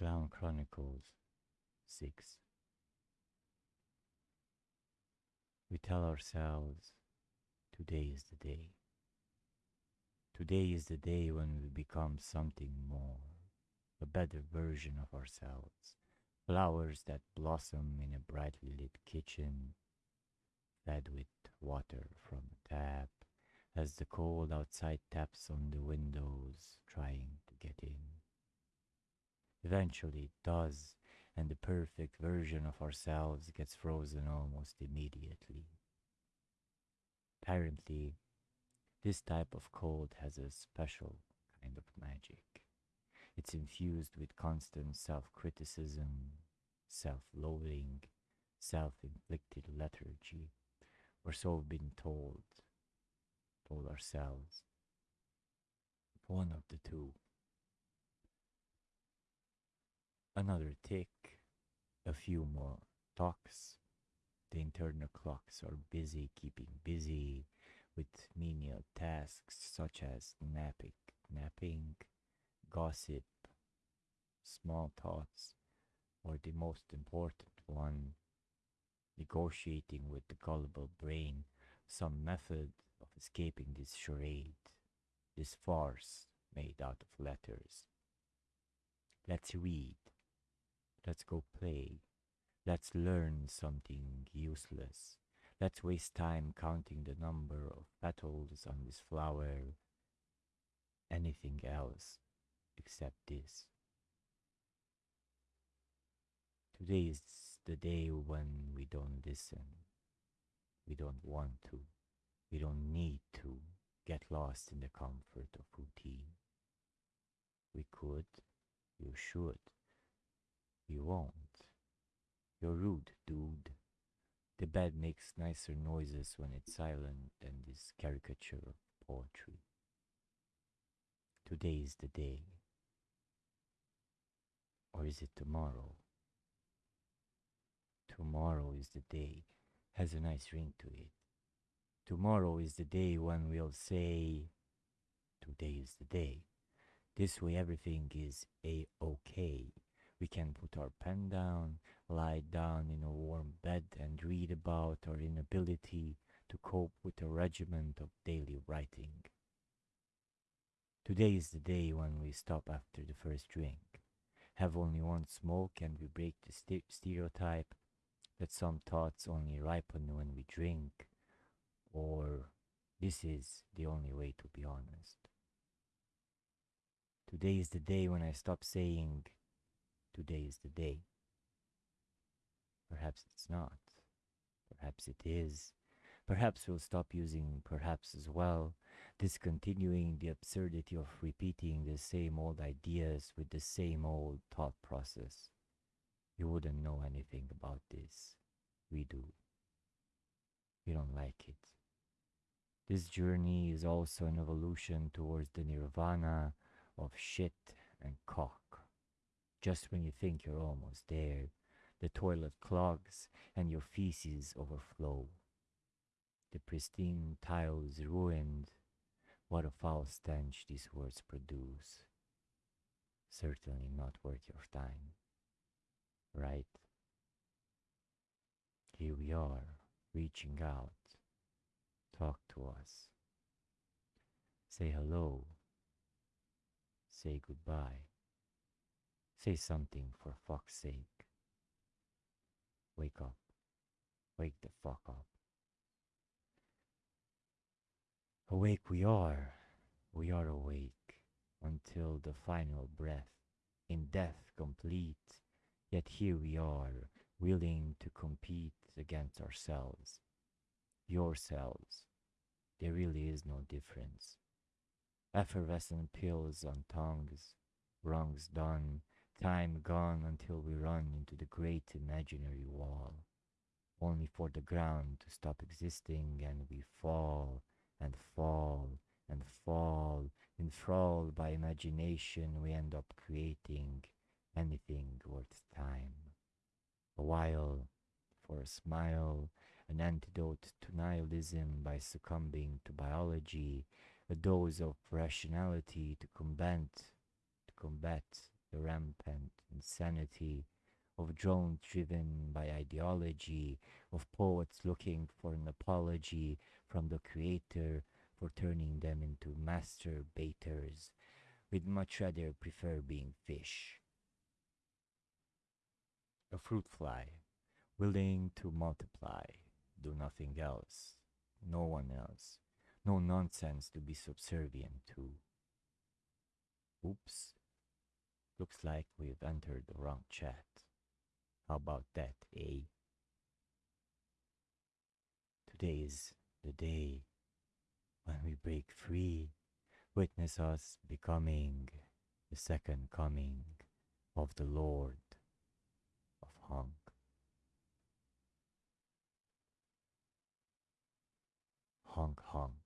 Clown Chronicles 6. We tell ourselves, today is the day. Today is the day when we become something more, a better version of ourselves. Flowers that blossom in a brightly lit kitchen, fed with water from a tap, as the cold outside taps on the windows, trying to get in. Eventually it does, and the perfect version of ourselves gets frozen almost immediately. Apparently, this type of cold has a special kind of magic. It's infused with constant self criticism, self loathing, self inflicted lethargy, or so we've been told, told ourselves. One of the two. Another tick, a few more talks. The internal clocks are busy keeping busy with menial tasks such as napping, napping, gossip, small thoughts, or the most important one, negotiating with the gullible brain some method of escaping this charade, this farce made out of letters. Let's read. Let's go play. Let's learn something useless. Let's waste time counting the number of petals on this flower. Anything else except this. Today is the day when we don't listen. We don't want to. We don't need to get lost in the comfort of routine. We could, you should, you won't. You're rude, dude. The bed makes nicer noises when it's silent than this caricature of poetry. Today is the day. Or is it tomorrow? Tomorrow is the day. Has a nice ring to it. Tomorrow is the day when we'll say, Today is the day. This way everything is a okay. We can put our pen down, lie down in a warm bed, and read about our inability to cope with a regiment of daily writing. Today is the day when we stop after the first drink, have only one smoke, and we break the st- stereotype that some thoughts only ripen when we drink, or this is the only way to be honest. Today is the day when I stop saying, Today is the day. Perhaps it's not. Perhaps it is. Perhaps we'll stop using perhaps as well, discontinuing the absurdity of repeating the same old ideas with the same old thought process. You wouldn't know anything about this. We do. We don't like it. This journey is also an evolution towards the nirvana of shit. Just when you think you're almost there, the toilet clogs and your feces overflow. The pristine tiles ruined. What a foul stench these words produce. Certainly not worth your time. Right? Here we are, reaching out. Talk to us. Say hello. Say goodbye. Say something for fuck's sake. Wake up. Wake the fuck up. Awake we are. We are awake until the final breath, in death complete. Yet here we are, willing to compete against ourselves. Yourselves. There really is no difference. Effervescent pills on tongues, wrongs done, time gone until we run into the great imaginary wall, only for the ground to stop existing and we fall and fall and fall, enthralled by imagination, we end up creating anything worth time. A while for a smile, an antidote to nihilism by succumbing to biology, a dose of rationality to combat to combat the rampant insanity of drones driven by ideology, of poets looking for an apology from the creator for turning them into master baiters, we'd much rather prefer being fish. A fruit fly, willing to multiply, do nothing else, no one else, no nonsense to be subservient to. Oops. Looks like we've entered the wrong chat. How about that, eh? Today is the day when we break free. Witness us becoming the second coming of the Lord of Hong. Honk honk.